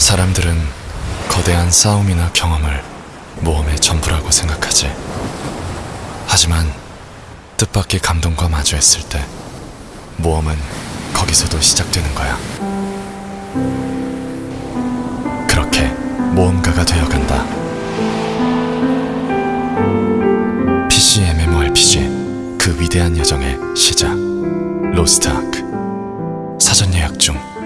사람들은 거대한 싸움이나 경험을 모험의 전부라고 생각하지. 하지만 뜻밖의 감동과 마주했을 때 모험은 거기서도 시작되는 거야. 그렇게 모험가가 되어간다. PC MMORPG 그 위대한 여정의 시작. 로스트 아크 사전 예약 중.